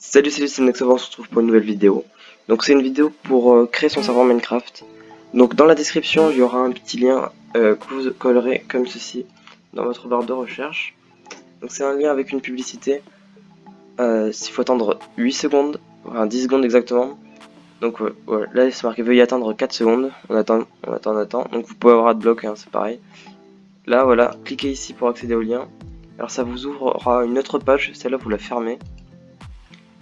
Salut salut c'est Nexova, on se retrouve pour une nouvelle vidéo. Donc c'est une vidéo pour euh, créer son serveur Minecraft. Donc dans la description il y aura un petit lien euh, que vous collerez comme ceci dans votre barre de recherche. Donc c'est un lien avec une publicité. Euh, il faut attendre 8 secondes, enfin 10 secondes exactement. Donc là c'est marqué veuillez attendre 4 secondes. On attend, on attend, on attend. Donc vous pouvez avoir bloc, hein, c'est pareil. Là voilà, cliquez ici pour accéder au lien. Alors ça vous ouvrira une autre page, celle-là vous la fermez.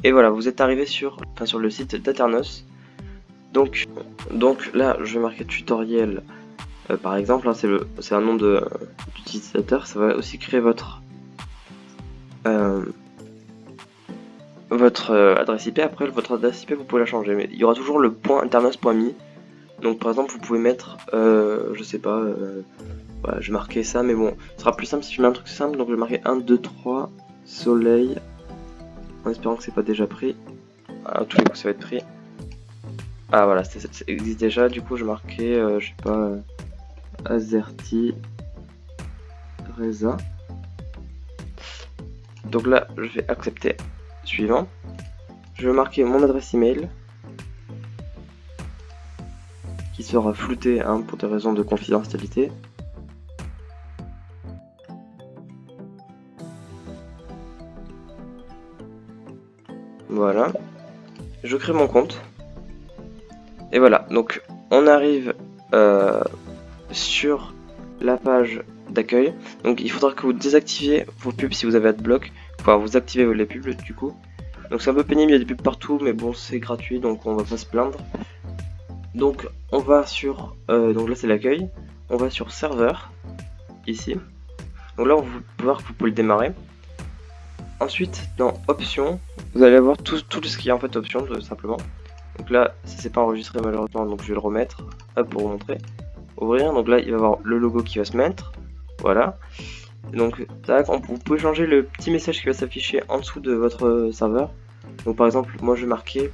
Et voilà, vous êtes arrivé sur, enfin, sur le site d'Aternos. Donc, donc là, je vais marquer tutoriel, euh, par exemple, hein, c'est un nom d'utilisateur, ça va aussi créer votre euh, votre euh, adresse IP. Après, votre adresse IP, vous pouvez la changer, mais il y aura toujours le point internos.me. Donc, par exemple, vous pouvez mettre, je sais pas, voilà, je vais marquer ça, mais bon, ce sera plus simple si je mets un truc simple. Donc, je vais marquer 1, 2, 3, soleil en espérant que c'est pas déjà pris. À tous les coups, ça va être pris. Ah voilà, ça, existe déjà. Du coup, je marquais, euh, je sais pas, euh, Reza. Donc là, je vais accepter. Suivant. Je vais marquer mon adresse email qui sera floutée hein, pour des raisons de confidentialité. Voilà. Je crée mon compte. Et voilà, donc on arrive euh, sur la page d'accueil. Donc il faudra que vous désactiviez vos pubs si vous avez AdBlock. Enfin, vous activez les pubs du coup. Donc c'est un peu pénible, il y a des pubs partout, mais bon, c'est gratuit, donc on va pas se plaindre. Donc on va sur, euh, donc là c'est l'accueil. On va sur serveur, ici. Donc là on va voir que vous pouvez le démarrer. Ensuite, dans options, vous allez avoir tout, tout ce qui est en fait options, simplement. Donc là, ça s'est pas enregistré malheureusement, donc je vais le remettre, pour vous montrer. Ouvrir, donc là, il va y avoir le logo qui va se mettre, voilà. Donc, tac, vous pouvez changer le petit message qui va s'afficher en dessous de votre serveur. Donc par exemple, moi je vais marquer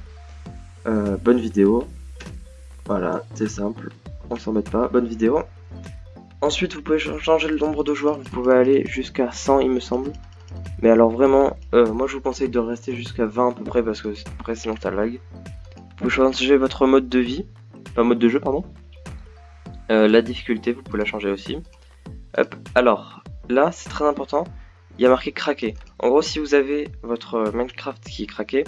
euh, bonne vidéo. Voilà, c'est simple, on s'en met pas, bonne vidéo. Ensuite, vous pouvez changer le nombre de joueurs, vous pouvez aller jusqu'à 100 il me semble. Mais alors vraiment, euh, moi je vous conseille de rester jusqu'à 20 à peu près parce que après sinon ça lag. Vous pouvez changer votre mode de vie, enfin mode de jeu pardon. Euh, la difficulté, vous pouvez la changer aussi. Hop. Alors, là c'est très important, il y a marqué craquer. En gros si vous avez votre Minecraft qui est craqué,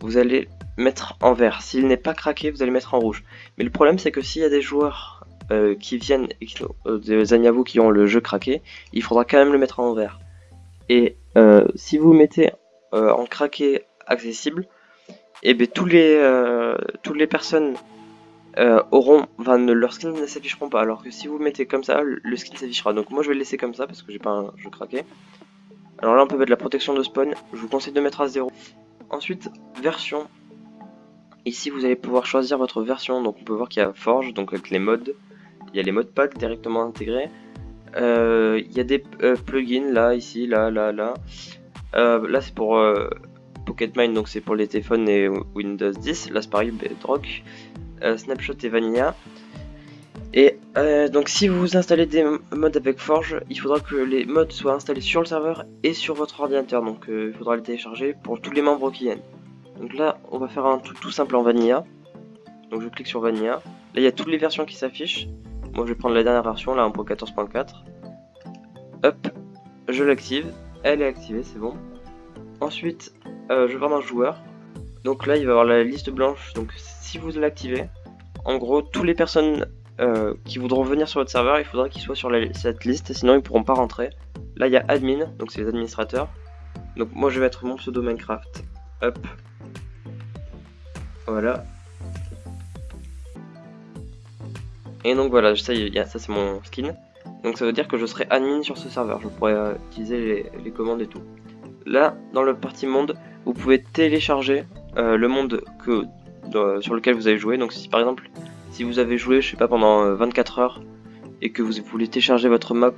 vous allez mettre en vert. S'il n'est pas craqué, vous allez mettre en rouge. Mais le problème c'est que s'il y a des joueurs euh, qui viennent, des amis vous qui ont le jeu craqué, il faudra quand même le mettre en vert. Et euh, si vous mettez euh, en craqué accessible, et eh bien tous les euh, toutes les personnes auront, enfin leur skin ne s'afficheront pas. Alors que si vous mettez comme ça, le skin s'affichera. Donc moi je vais le laisser comme ça parce que j'ai pas un jeu craqué. Alors là on peut mettre la protection de spawn. Je vous conseille de mettre à 0. Ensuite version. Ici vous allez pouvoir choisir votre version. Donc on peut voir qu'il y a Forge, donc avec les modes. Il y a les modes pack directement intégrés. Euh, il y a des euh, plugins là, ici, là, là, là. Euh, là c'est pour Pocket Mine, donc c'est pour les téléphones et Windows 10. Là c'est pareil, Bedrock, Snapshot et Vanilla. Et donc si vous installez des modes avec Forge, il faudra que les modes soient installés sur le serveur et sur votre ordinateur. Donc il faudra les télécharger pour tous les membres qui viennent. Donc là on va faire un tout, tout simple en Vanilla. Donc je clique sur Vanilla. Là il y a toutes les versions qui s'affichent. Moi je vais prendre la dernière version, là 1.14.4. Hop, je l'active. Elle est activée, c'est bon. Ensuite, euh, je vais voir dans joueur. Donc là, il va y avoir la liste blanche. Donc si vous l'activez, en gros, toutes les personnes euh, qui voudront venir sur votre serveur, il faudra qu'ils soient sur cette liste, sinon ils pourront pas rentrer. Là, il y a admin, donc c'est les administrateurs. Donc moi, je vais mettre mon pseudo Minecraft. Hop. Voilà. Et donc voilà, ça, ça c'est mon skin. Donc ça veut dire que je serai admin sur ce serveur, je pourrais euh, utiliser les, commandes et tout. Là, dans le partie monde, vous pouvez télécharger euh, le monde que, sur lequel vous avez joué. Donc si par exemple, si vous avez joué, je sais pas, pendant 24 euh, heures et que vous voulez télécharger votre map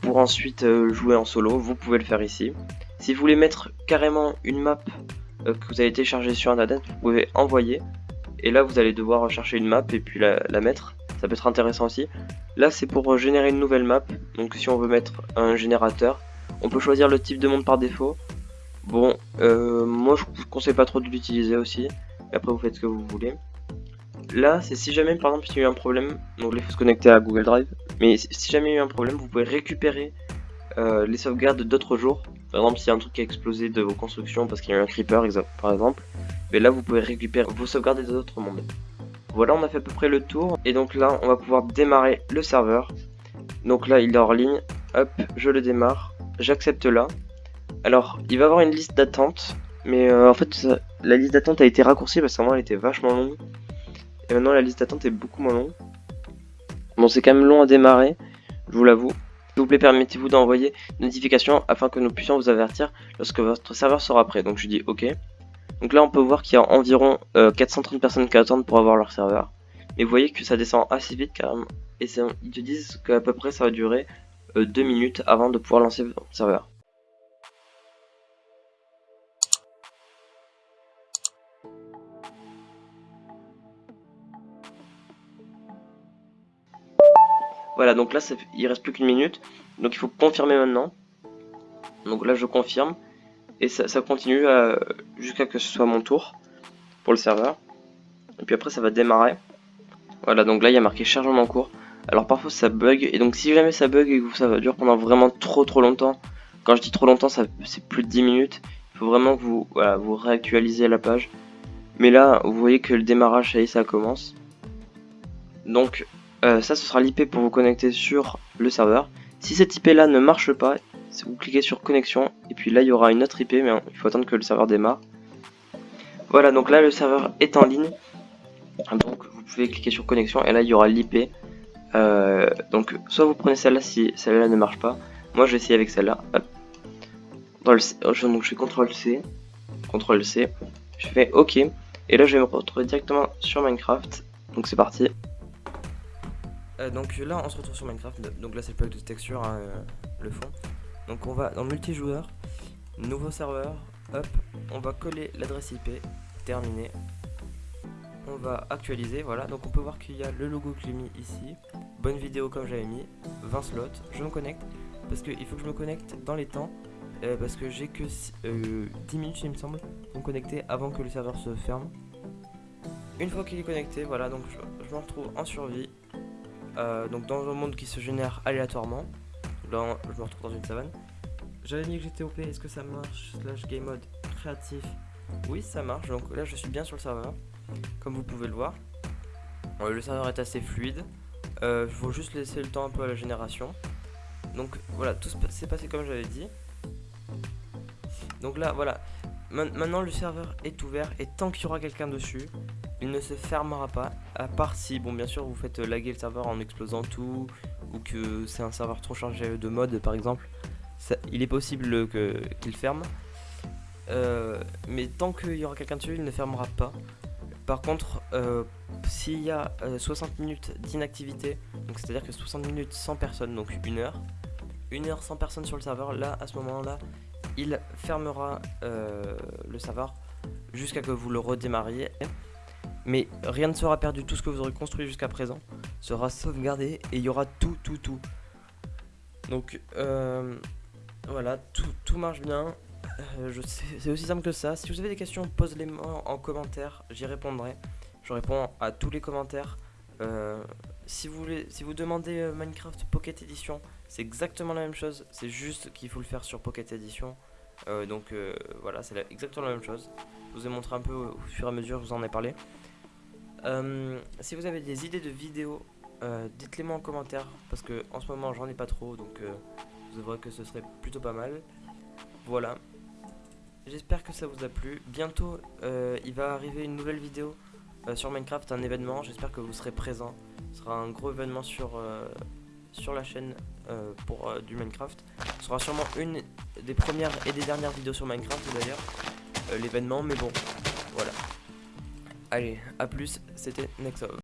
pour ensuite jouer en solo, vous pouvez le faire ici. Si vous voulez mettre carrément une map que vous avez téléchargée sur internet, vous pouvez envoyer. Et là, vous allez devoir rechercher une map et puis la mettre ça peut être intéressant aussi. Là c'est pour générer une nouvelle map, donc si on veut mettre un générateur, on peut choisir le type de monde par défaut. Bon, euh, moi je vous conseille pas trop de l'utiliser aussi. après vous faites ce que vous voulez. Là, c'est si jamais par exemple il y a eu un problème, donc il faut se connecter à Google Drive. Mais si jamais il y a eu un problème, vous pouvez récupérer euh, les sauvegardes d'autres jours. Par exemple, s'il y a un truc qui a explosé de vos constructions parce qu'il y a eu un creeper, par exemple, mais là vous pouvez récupérer vos sauvegardes des autres mondes. Voilà, on a fait à peu près le tour. Et donc là, on va pouvoir démarrer le serveur. Donc là, il est hors ligne. Hop, je le démarre. J'accepte là. Alors, il va avoir une liste d'attente. Mais euh, en fait, la liste d'attente a été raccourcie parce qu'avant, elle était vachement longue. Et maintenant, la liste d'attente est beaucoup moins longue. Bon, c'est quand même long à démarrer, je vous l'avoue. S'il vous plaît, permettez-vous d'envoyer une notification afin que nous puissions vous avertir lorsque votre serveur sera prêt. Donc je dis OK. Donc là, on peut voir qu'il y a environ 430 euh, personnes qui attendent pour avoir leur serveur. Mais vous voyez que ça descend assez vite carrément. Et ils te disent qu'à peu près ça va durer 2 euh, minutes avant de pouvoir lancer votre serveur. Voilà, donc là, il reste plus qu'une minute. Donc il faut confirmer maintenant. Donc là, je confirme. Et ça, continue euh, jusqu'à que ce soit mon tour pour le serveur. Et puis après, ça va démarrer. Voilà, donc là, il y a marqué chargement en cours. Alors parfois, ça bug. Et donc si jamais ça bug et que ça va durer pendant vraiment trop trop longtemps, quand je dis trop longtemps, c'est plus de 10 minutes. Il faut vraiment que vous, vous réactualisez la page. Mais là, vous voyez que le démarrage, ça y est, ça commence. Donc euh, ça, ce sera l'IP pour vous connecter sur le serveur. Si cette IP là ne marche pas, vous cliquez sur connexion et puis là il y aura une autre IP mais il faut attendre que le serveur démarre. Voilà donc là le serveur est en ligne. Donc vous pouvez cliquer sur connexion et là il y aura l'IP. Euh, donc soit vous prenez celle-là si celle-là ne marche pas. Moi je vais essayer avec celle-là. Donc je fais CTRL C, CTRL C, je fais OK et là je vais me retrouver directement sur Minecraft. Donc c'est parti. Euh, donc là on se retrouve sur Minecraft, donc là c'est le pack de texture, hein, euh, le fond. Donc on va dans multijoueur, nouveau serveur, hop, on va coller l'adresse IP, terminé. On va actualiser, voilà, donc on peut voir qu'il y a le logo que j'ai mis ici, bonne vidéo comme j'avais mis, 20 slots, je me connecte, parce qu'il faut que je me connecte dans les temps, euh, parce que j'ai que 10 minutes il me semble, pour me connecter avant que le serveur se ferme. Une fois qu'il est connecté, voilà, donc je, je me retrouve en survie, euh, donc dans un monde qui se génère aléatoirement. Je me retrouve dans une savane. J'avais mis que j'étais OP, est-ce que ça marche? Slash game mode créatif. Oui, ça marche. Donc là, je suis bien sur le serveur, comme vous pouvez le voir. le serveur est assez fluide. Il euh, faut juste laisser le temps un peu à la génération. Donc voilà, tout s'est passé comme j'avais dit. Donc là, voilà. Maintenant, le serveur est ouvert et tant qu'il y aura quelqu'un dessus, il ne se fermera pas, à part si, bon bien sûr vous faites laguer le serveur en explosant tout, ou que c'est un serveur trop chargé de mode par exemple, il est possible qu'il ferme. Euh, mais tant qu'il y aura quelqu'un dessus, il ne fermera pas. Par contre, euh, s'il y a 60 euh, minutes d'inactivité, donc c'est-à-dire que 60 minutes sans personne, donc une heure, une heure sans personne sur le serveur, là, à ce moment-là, il fermera le serveur jusqu'à que vous le redémarriez. Mais rien ne sera perdu, tout ce que vous aurez construit jusqu'à présent sera sauvegardé et il y aura tout, tout, tout. Donc euh, voilà, tout, marche bien. Euh, c'est aussi simple que ça. Si vous avez des questions, posez-les-moi en commentaire, j'y répondrai. Je réponds à tous les commentaires. Euh, si, vous voulez, si vous demandez Minecraft Pocket Edition, c'est exactement la même chose. C'est juste qu'il faut le faire sur Pocket Edition. donc voilà, c'est exactement la même chose. Je vous ai montré un peu au fur et à mesure, je vous en ai parlé. Euh, si vous avez des idées de vidéos, euh, dites-les moi en commentaire parce que en ce moment j'en ai pas trop donc euh, vous verrez que ce serait plutôt pas mal. Voilà. J'espère que ça vous a plu. Bientôt il va arriver une nouvelle vidéo sur Minecraft, un événement. J'espère que vous serez présent. Ce sera un gros événement sur, sur la chaîne pour du Minecraft. Ce sera sûrement une des premières et des dernières vidéos sur Minecraft d'ailleurs. L'événement mais bon voilà. Allez, à plus, c'était Nexov.